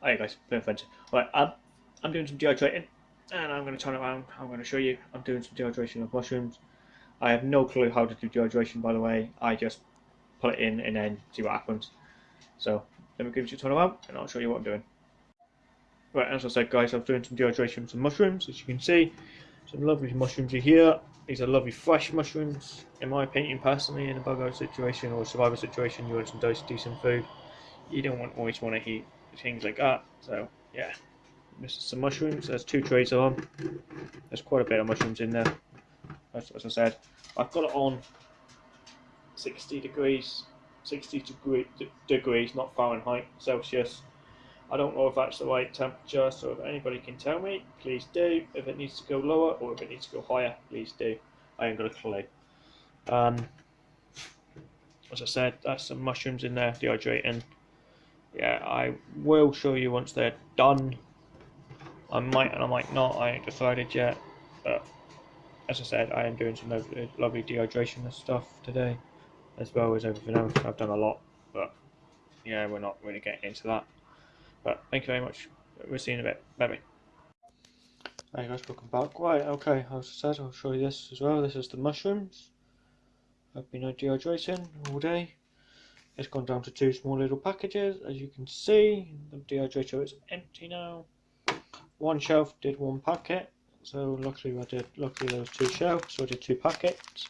Hi guys, been adventure. Right, um, I'm doing some dehydrating, and I'm going to turn around. I'm going to show you. I'm doing some dehydration of mushrooms. I have no clue how to do dehydration, by the way. I just put it in and then see what happens. So let me give you a turn around, and I'll show you what I'm doing. Right, as I said, guys, I'm doing some dehydration of some mushrooms. As you can see, some lovely mushrooms are here. These are lovely fresh mushrooms. In my opinion, personally, in a bug out situation or survival situation, you want some decent food. You don't want always want to eat things like that. So yeah, this is some mushrooms. There's two trays them. There's quite a bit of mushrooms in there. As, as I said, I've got it on 60 degrees, 60 degree, degrees, not Fahrenheit, Celsius. I don't know if that's the right temperature, so if anybody can tell me, please do. If it needs to go lower or if it needs to go higher, please do. I ain't got a clue. Um, as I said, that's some mushrooms in there, dehydrating yeah, I will show you once they're done. I might and I might not, I ain't decided yet. But as I said, I am doing some lovely, lovely dehydration stuff today, as well as everything else. I've done a lot, but yeah, we're not really getting into that. But thank you very much. We'll see you in a bit. Bye bye. Hey guys, welcome back. Right, okay, as I said, I'll show you this as well. This is the mushrooms. I've been dehydrating all day. It's gone down to two small little packages. As you can see, the dehydrator is empty now. One shelf did one packet, so luckily I did. Luckily there was two shelves, so I did two packets.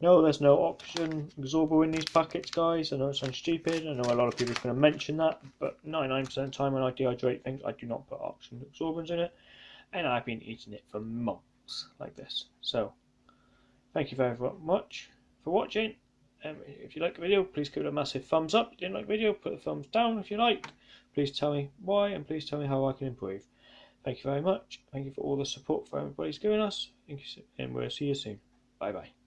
No, there's no oxygen absorber in these packets, guys. I know it sounds stupid. I know a lot of people are going to mention that, but 99% of the time when I dehydrate things, I do not put oxygen absorbers in it, and I've been eating it for months like this. So, thank you very much for watching. If you like the video, please give it a massive thumbs up. If you didn't like the video, put a thumbs down if you like. Please tell me why and please tell me how I can improve. Thank you very much. Thank you for all the support for everybody's giving us. Thank you, and we'll see you soon. Bye bye.